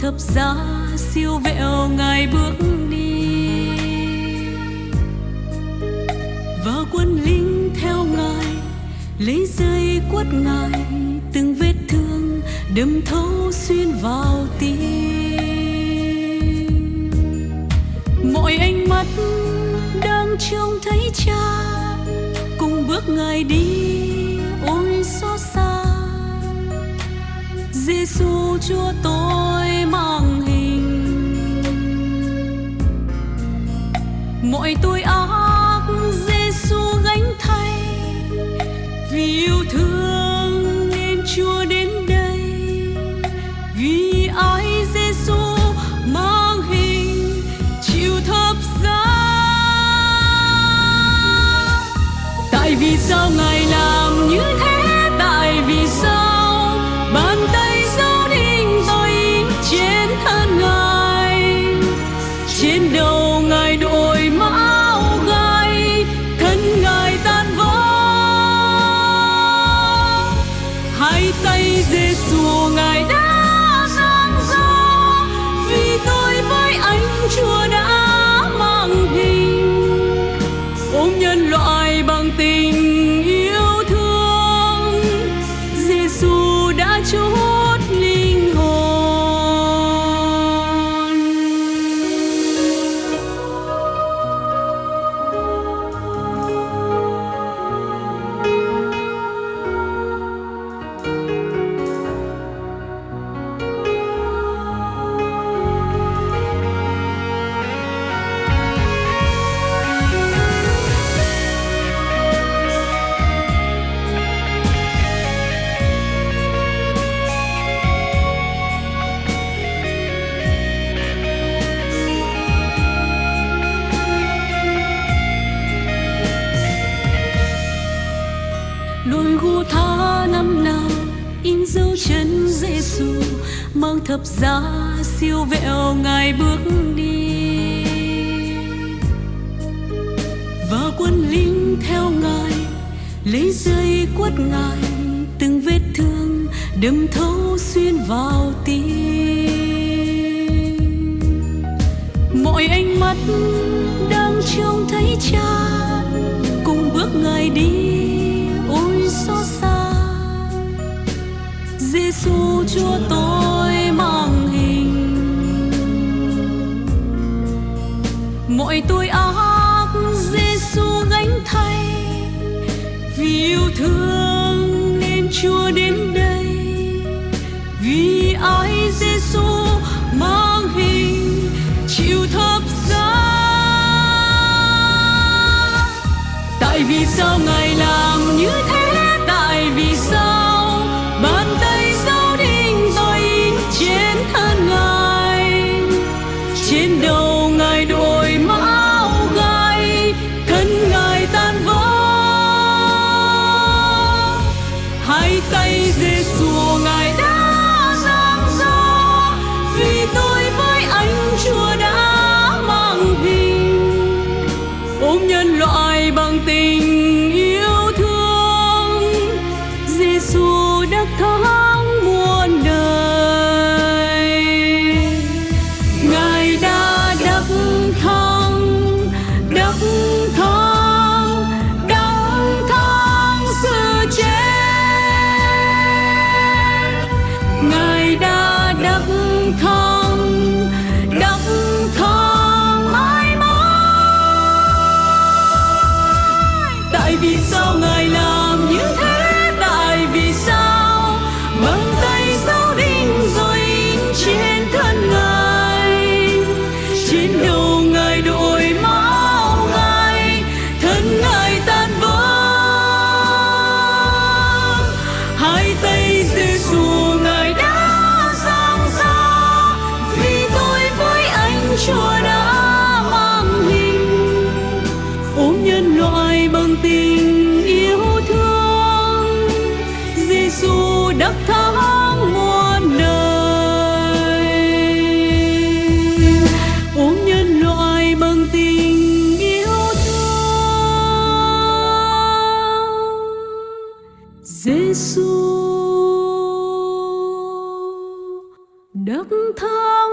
thập giá siêu vẹo ngài bước đi. Và quân lính theo ngài, lấy dây quất ngài, từng vết thương đâm thấu xuyên vào tim. Mọi ánh mắt đang trông thấy cha, cùng bước ngài đi ôi xót xa. Giêsu Chúa tôi mỗi tôi áo tay Giêsu ngài đã năm nào, in dấu chân Giêsu mang thập giá siêu vẹo ngài bước đi. Và quân lính theo ngài, lấy dây quất ngài, từng vết thương đâm thấu xuyên vào tim. Mọi ánh mắt đang trông thấy cha, cùng bước ngài đi. Giêsu Chúa tôi mang hình mọi tôi. Hai tay Giêsu ngài đã giang ra. Vì tôi với anh Chúa đã mang hình ôm nhân loại bằng tình chúa đã mang hình, ôm nhân loại bằng tình yêu thương. Giêsu đắc thắng muôn đời. Ôm nhân loại bằng tình yêu thương. Giêsu đắc thắng